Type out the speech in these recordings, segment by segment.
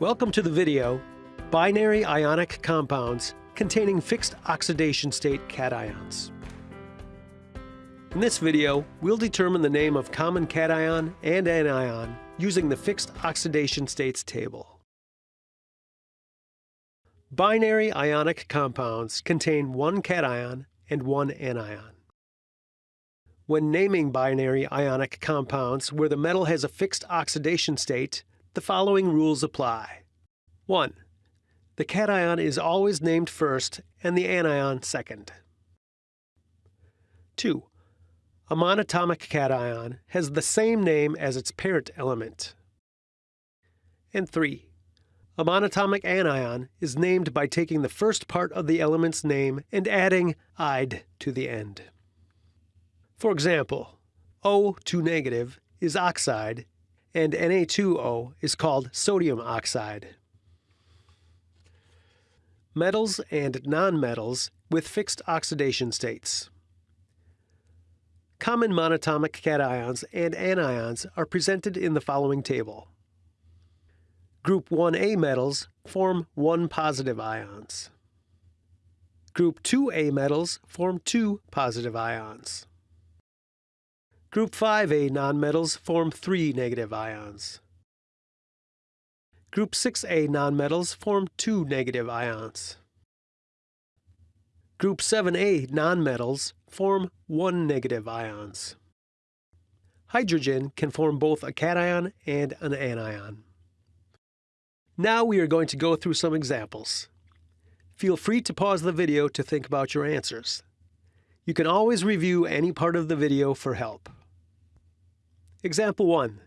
Welcome to the video, Binary Ionic Compounds containing fixed oxidation state cations. In this video, we'll determine the name of common cation and anion using the fixed oxidation states table. Binary ionic compounds contain one cation and one anion. When naming binary ionic compounds where the metal has a fixed oxidation state, the following rules apply. 1. The cation is always named first and the anion second. 2. A monatomic cation has the same name as its parent element. And 3. A monatomic anion is named by taking the first part of the element's name and adding "-ide" to the end. For example, O2 negative is oxide and Na2O is called sodium oxide. Metals and nonmetals with fixed oxidation states. Common monatomic cations and anions are presented in the following table. Group 1A metals form 1 positive ions. Group 2A metals form 2 positive ions. Group 5A nonmetals form 3 negative ions. Group 6A nonmetals form 2 negative ions. Group 7A nonmetals form 1 negative ions. Hydrogen can form both a cation and an anion. Now we are going to go through some examples. Feel free to pause the video to think about your answers. You can always review any part of the video for help. Example 1.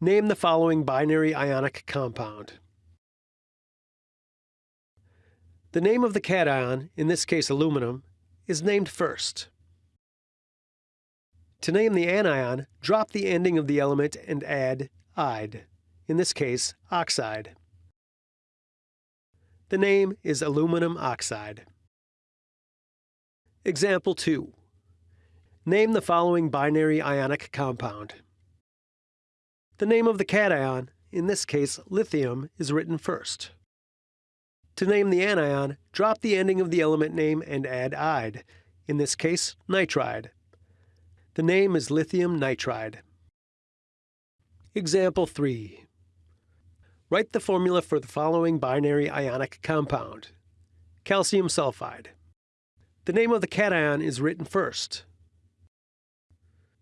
Name the following binary ionic compound. The name of the cation, in this case aluminum, is named first. To name the anion, drop the ending of the element and add "-ide", in this case oxide. The name is aluminum oxide. Example 2. Name the following binary ionic compound. The name of the cation, in this case lithium, is written first. To name the anion, drop the ending of the element name and add "-ide", in this case nitride. The name is lithium nitride. Example 3. Write the formula for the following binary ionic compound. Calcium sulfide. The name of the cation is written first.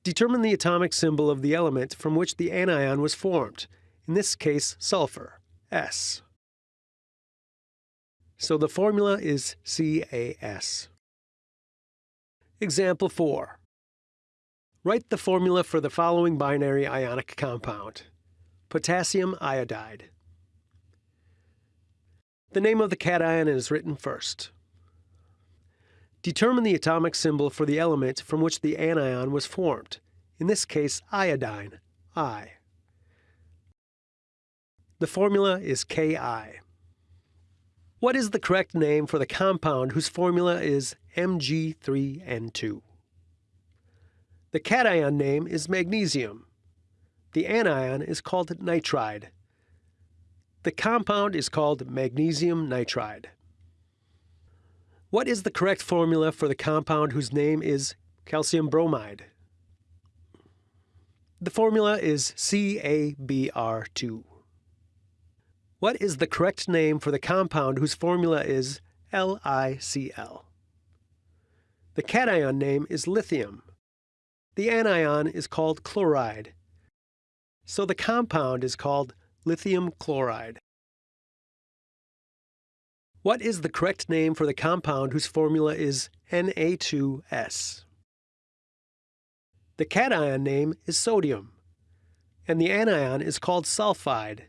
Determine the atomic symbol of the element from which the anion was formed, in this case sulfur, S. So the formula is CaS. Example 4. Write the formula for the following binary ionic compound. Potassium iodide. The name of the cation is written first. Determine the atomic symbol for the element from which the anion was formed, in this case iodine, I. The formula is KI. What is the correct name for the compound whose formula is Mg3N2? The cation name is magnesium. The anion is called nitride. The compound is called magnesium nitride. What is the correct formula for the compound whose name is calcium bromide? The formula is CaBr2. What is the correct name for the compound whose formula is LiCl? The cation name is lithium. The anion is called chloride. So the compound is called lithium chloride. What is the correct name for the compound whose formula is Na2S? The cation name is sodium, and the anion is called sulfide,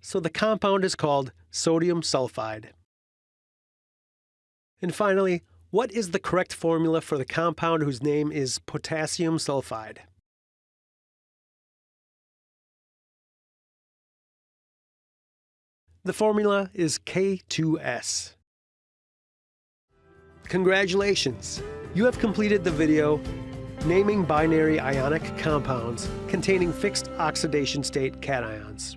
so the compound is called sodium sulfide. And finally, what is the correct formula for the compound whose name is potassium sulfide? The formula is K2S. Congratulations! You have completed the video naming binary ionic compounds containing fixed oxidation state cations.